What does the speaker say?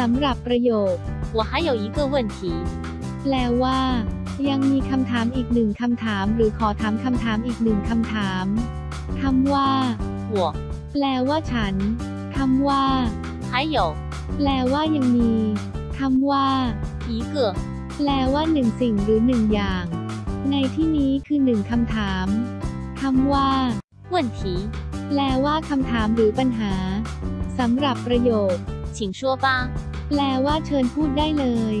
สำหรับประโยค 我还有一个问题， แปลว่า ยังมีคำถามอีกหนึ่งคำถาม หรือขอถามคำถามอีกหนึ่งคำถามคำว่า 我 แปลว่าฉันคำว่า 还有 แปลว่ายังมีคำว่า 一个 แปลว่าหนึ่งสิ่งหรือหนึ่งอย่าง ในที่นี้คือหนึ่งคำถามคำว่า 问题， แปลว่าคำถามหรือปัญหาสำหรับประโยค 请说吧。 แปลว่าเชิญพูดได้เลย